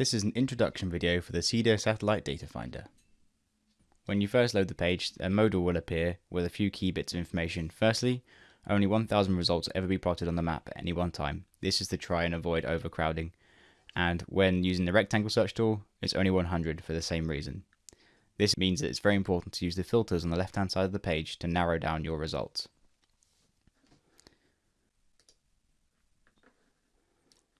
This is an introduction video for the CEDA Satellite Data Finder. When you first load the page, a modal will appear with a few key bits of information. Firstly, only 1000 results ever be plotted on the map at any one time. This is to try and avoid overcrowding. And when using the rectangle search tool, it's only 100 for the same reason. This means that it's very important to use the filters on the left hand side of the page to narrow down your results.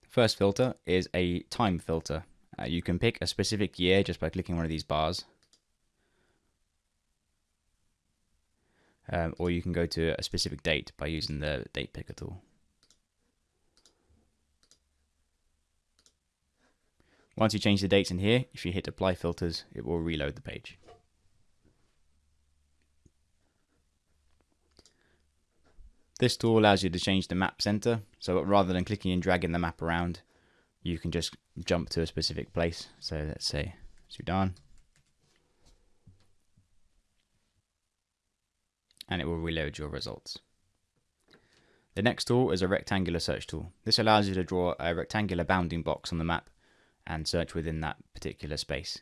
First filter is a time filter. Uh, you can pick a specific year just by clicking one of these bars. Um, or you can go to a specific date by using the date picker tool. Once you change the dates in here, if you hit apply filters, it will reload the page. This tool allows you to change the map center, so rather than clicking and dragging the map around, you can just jump to a specific place. So let's say Sudan. And it will reload your results. The next tool is a rectangular search tool. This allows you to draw a rectangular bounding box on the map and search within that particular space.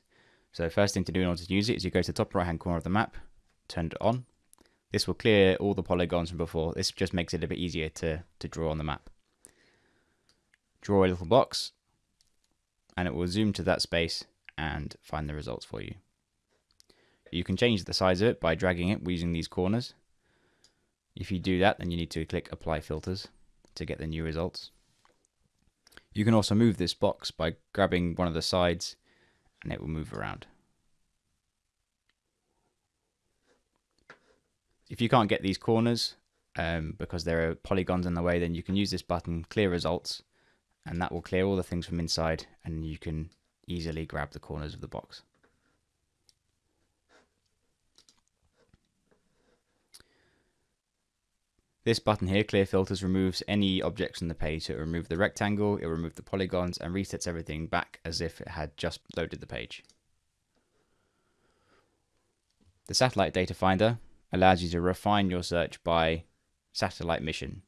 So first thing to do in order to use it is you go to the top right hand corner of the map, turn it on, this will clear all the polygons from before. This just makes it a bit easier to, to draw on the map. Draw a little box and it will zoom to that space and find the results for you. You can change the size of it by dragging it using these corners. If you do that, then you need to click Apply Filters to get the new results. You can also move this box by grabbing one of the sides and it will move around. If you can't get these corners um, because there are polygons in the way, then you can use this button, clear results, and that will clear all the things from inside and you can easily grab the corners of the box. This button here, Clear Filters, removes any objects on the page. So it will remove the rectangle, it will remove the polygons, and resets everything back as if it had just loaded the page. The Satellite Data Finder allows you to refine your search by satellite mission.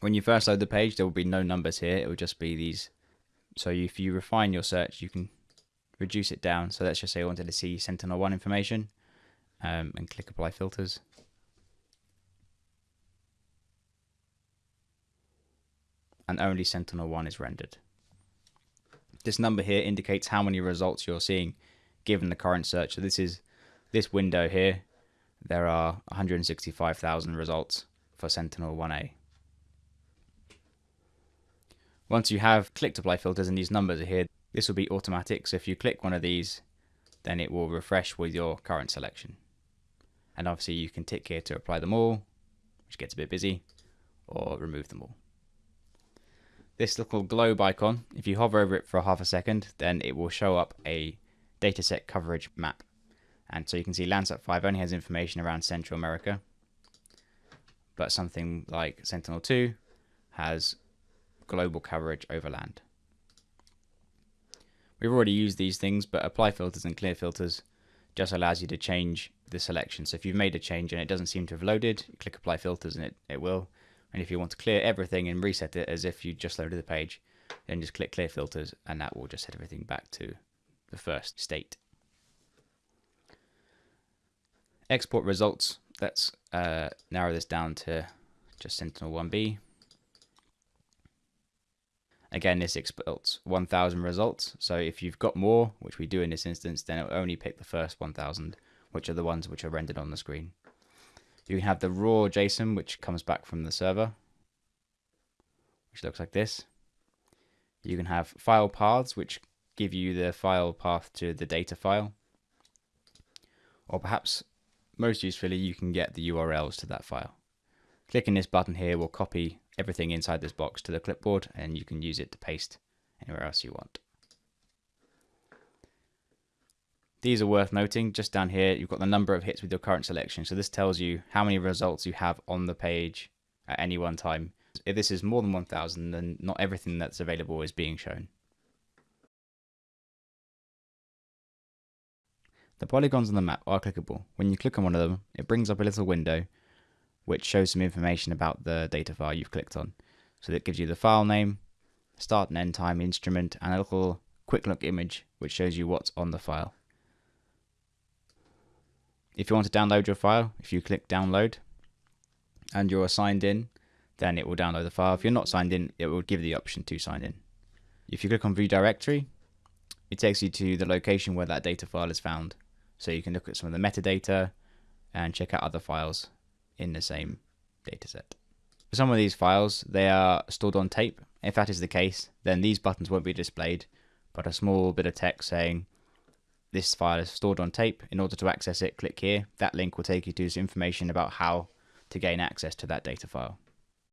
When you first load the page, there will be no numbers here. It will just be these. So if you refine your search, you can reduce it down. So let's just say I wanted to see Sentinel-1 information um, and click Apply Filters. And only Sentinel-1 is rendered. This number here indicates how many results you're seeing given the current search. So this is this window here there are 165,000 results for Sentinel-1A. Once you have clicked apply filters and these numbers are here, this will be automatic. So if you click one of these, then it will refresh with your current selection. And obviously you can tick here to apply them all, which gets a bit busy, or remove them all. This little globe icon, if you hover over it for half a second, then it will show up a dataset coverage map. And so you can see Landsat 5 only has information around Central America, but something like Sentinel-2 has global coverage over land. We've already used these things, but apply filters and clear filters just allows you to change the selection. So if you've made a change and it doesn't seem to have loaded, click apply filters and it, it will. And if you want to clear everything and reset it as if you just loaded the page, then just click clear filters and that will just set everything back to the first state export results. Let's uh, narrow this down to just Sentinel-1B. Again, this exports 1000 results. So if you've got more, which we do in this instance, then it will only pick the first 1000, which are the ones which are rendered on the screen. You can have the raw JSON, which comes back from the server, which looks like this. You can have file paths, which give you the file path to the data file. Or perhaps most usefully, you can get the URLs to that file. Clicking this button here will copy everything inside this box to the clipboard and you can use it to paste anywhere else you want. These are worth noting. Just down here, you've got the number of hits with your current selection. So this tells you how many results you have on the page at any one time. If this is more than 1000, then not everything that's available is being shown. The polygons on the map are clickable. When you click on one of them, it brings up a little window which shows some information about the data file you've clicked on. So that gives you the file name, start and end time, instrument, and a little quick look image which shows you what's on the file. If you want to download your file, if you click download and you're signed in, then it will download the file. If you're not signed in, it will give the option to sign in. If you click on view directory, it takes you to the location where that data file is found. So you can look at some of the metadata and check out other files in the same dataset. For some of these files, they are stored on tape. If that is the case, then these buttons won't be displayed, but a small bit of text saying this file is stored on tape. In order to access it, click here. That link will take you to some information about how to gain access to that data file.